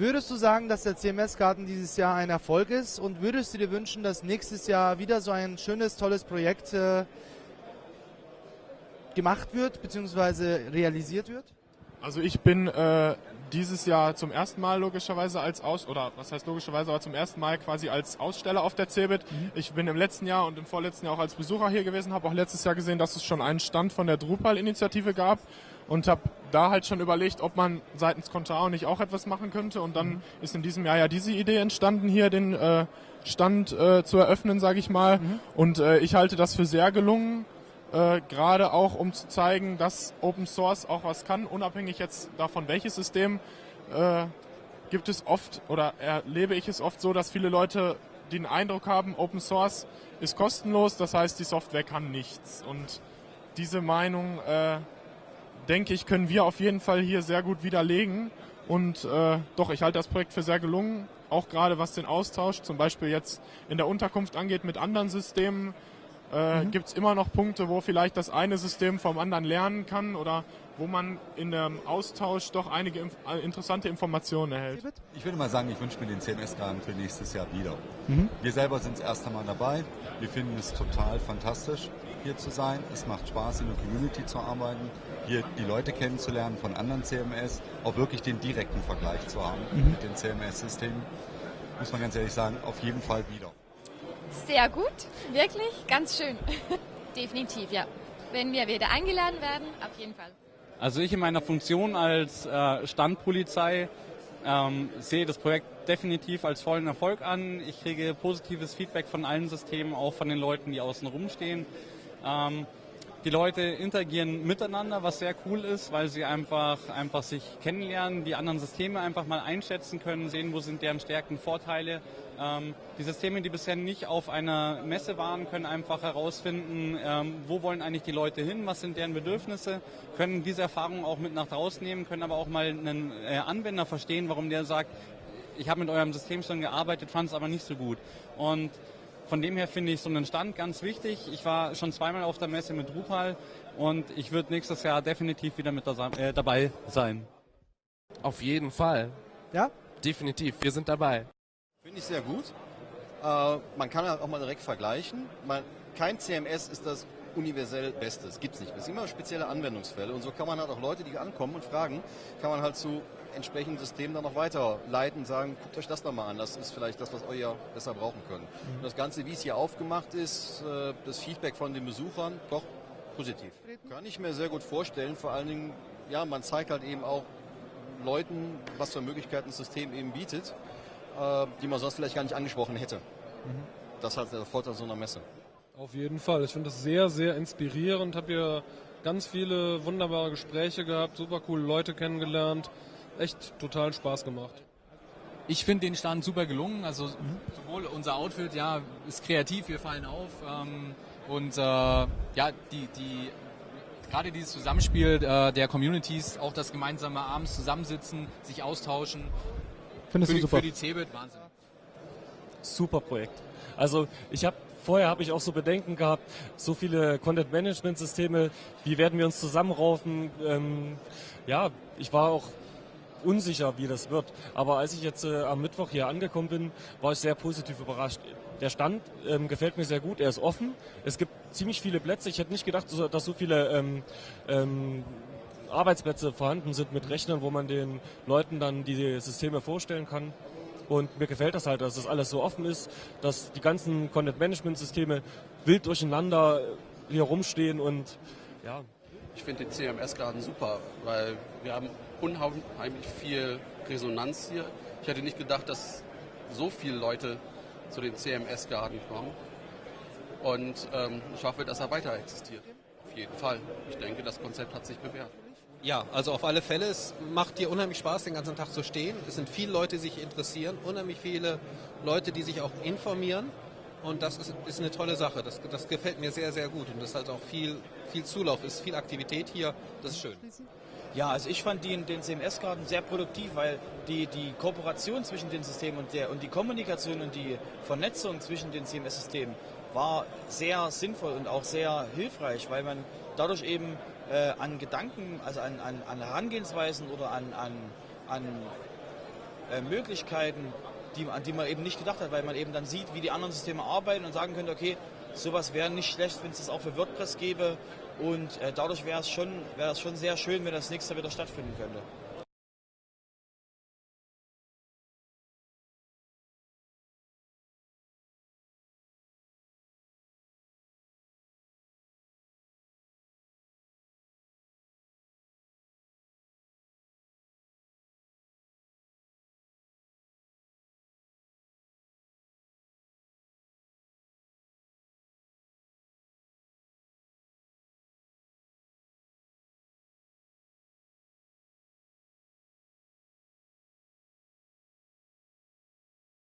Würdest du sagen, dass der CMS-Garten dieses Jahr ein Erfolg ist und würdest du dir wünschen, dass nächstes Jahr wieder so ein schönes, tolles Projekt äh, gemacht wird bzw. realisiert wird? Also ich bin äh, dieses Jahr zum ersten Mal logischerweise als Aus oder was heißt logischerweise, aber zum ersten Mal quasi als Aussteller auf der CeBIT. Mhm. Ich bin im letzten Jahr und im vorletzten Jahr auch als Besucher hier gewesen, habe auch letztes Jahr gesehen, dass es schon einen Stand von der Drupal-Initiative gab und habe da halt schon überlegt, ob man seitens Contao nicht auch etwas machen könnte. Und dann mhm. ist in diesem Jahr ja diese Idee entstanden, hier den äh, Stand äh, zu eröffnen, sage ich mal. Mhm. Und äh, ich halte das für sehr gelungen äh, gerade auch um zu zeigen, dass Open Source auch was kann, unabhängig jetzt davon, welches System, äh, gibt es oft oder erlebe ich es oft so, dass viele Leute den Eindruck haben, Open Source ist kostenlos, das heißt, die Software kann nichts. Und diese Meinung, äh, denke ich, können wir auf jeden Fall hier sehr gut widerlegen. Und äh, doch, ich halte das Projekt für sehr gelungen, auch gerade was den Austausch zum Beispiel jetzt in der Unterkunft angeht mit anderen Systemen äh, mhm. gibt es immer noch Punkte, wo vielleicht das eine System vom anderen lernen kann oder wo man in dem Austausch doch einige inf äh, interessante Informationen erhält. Ich würde mal sagen, ich wünsche mir den CMS-Garten für nächstes Jahr wieder. Mhm. Wir selber sind das erste Mal dabei. Wir finden es total fantastisch, hier zu sein. Es macht Spaß, in der Community zu arbeiten, hier die Leute kennenzulernen von anderen CMS, auch wirklich den direkten Vergleich zu haben mhm. mit den CMS-Systemen. Muss man ganz ehrlich sagen, auf jeden Fall wieder. Sehr gut, wirklich, ganz schön. Definitiv, ja. Wenn wir wieder eingeladen werden, auf jeden Fall. Also ich in meiner Funktion als äh, Standpolizei ähm, sehe das Projekt definitiv als vollen Erfolg an. Ich kriege positives Feedback von allen Systemen, auch von den Leuten, die außen rumstehen. Ähm, die Leute interagieren miteinander, was sehr cool ist, weil sie einfach, einfach sich kennenlernen, die anderen Systeme einfach mal einschätzen können, sehen, wo sind deren Stärken, Vorteile. Ähm, die Systeme, die bisher nicht auf einer Messe waren, können einfach herausfinden, ähm, wo wollen eigentlich die Leute hin, was sind deren Bedürfnisse, können diese Erfahrungen auch mit nach draußen nehmen, können aber auch mal einen äh, Anwender verstehen, warum der sagt, ich habe mit eurem System schon gearbeitet, fand es aber nicht so gut. Und von dem her finde ich so einen Stand ganz wichtig. Ich war schon zweimal auf der Messe mit Drupal und ich würde nächstes Jahr definitiv wieder mit äh, dabei sein. Auf jeden Fall. Ja? Definitiv, wir sind dabei. Finde ich sehr gut. Äh, man kann auch mal direkt vergleichen. Man, kein CMS ist das universell Beste. Es gibt es nicht. Es sind immer spezielle Anwendungsfälle. Und so kann man halt auch Leute, die ankommen und fragen, kann man halt zu entsprechenden Systemen dann noch weiterleiten und sagen, guckt euch das nochmal an, das ist vielleicht das, was ihr besser brauchen könnt. Mhm. Und das Ganze, wie es hier aufgemacht ist, äh, das Feedback von den Besuchern, doch positiv. Kann ich mir sehr gut vorstellen, vor allen Dingen, ja, man zeigt halt eben auch Leuten, was für Möglichkeiten das System eben bietet, äh, die man sonst vielleicht gar nicht angesprochen hätte. Mhm. Das ist halt der Vorteil so einer Messe. Auf jeden Fall. Ich finde das sehr, sehr inspirierend. Habe hier ganz viele wunderbare Gespräche gehabt, super coole Leute kennengelernt echt total Spaß gemacht. Ich finde den Stand super gelungen. Also mhm. sowohl unser Outfit, ja, ist kreativ, wir fallen auf. Ähm, und äh, ja, die, die gerade dieses Zusammenspiel äh, der Communities, auch das gemeinsame abends zusammensitzen, sich austauschen. Findest für du super? Für die CeBIT, Wahnsinn. Super Projekt. Also ich habe vorher habe ich auch so Bedenken gehabt, so viele Content-Management-Systeme, wie werden wir uns zusammenraufen? Ähm, ja, ich war auch unsicher, wie das wird. Aber als ich jetzt äh, am Mittwoch hier angekommen bin, war ich sehr positiv überrascht. Der Stand ähm, gefällt mir sehr gut, er ist offen. Es gibt ziemlich viele Plätze. Ich hätte nicht gedacht, dass so viele ähm, ähm, Arbeitsplätze vorhanden sind mit Rechnern, wo man den Leuten dann die Systeme vorstellen kann. Und mir gefällt das halt, dass das alles so offen ist, dass die ganzen Content-Management-Systeme wild durcheinander hier rumstehen und ja. Ich finde den CMS-Garten super, weil wir haben unheimlich viel Resonanz hier. Ich hätte nicht gedacht, dass so viele Leute zu den CMS-Garten kommen. Und ähm, ich hoffe, dass er weiter existiert. Auf jeden Fall. Ich denke, das Konzept hat sich bewährt. Ja, also auf alle Fälle. Es macht dir unheimlich Spaß, den ganzen Tag zu stehen. Es sind viele Leute, die sich interessieren, unheimlich viele Leute, die sich auch informieren. Und das ist, ist eine tolle Sache. Das, das gefällt mir sehr, sehr gut. Und das ist halt auch viel, viel Zulauf, ist viel Aktivität hier. Das ist schön. Ja, also ich fand den, den CMS-Karten sehr produktiv, weil die, die Kooperation zwischen den Systemen und, der, und die Kommunikation und die Vernetzung zwischen den CMS-Systemen war sehr sinnvoll und auch sehr hilfreich, weil man dadurch eben äh, an Gedanken, also an, an, an Herangehensweisen oder an, an, an äh, Möglichkeiten, die, an die man eben nicht gedacht hat, weil man eben dann sieht, wie die anderen Systeme arbeiten und sagen könnte, okay, sowas wäre nicht schlecht, wenn es das auch für WordPress gäbe und äh, dadurch wäre es schon, wäre es schon sehr schön, wenn das nächste wieder stattfinden könnte.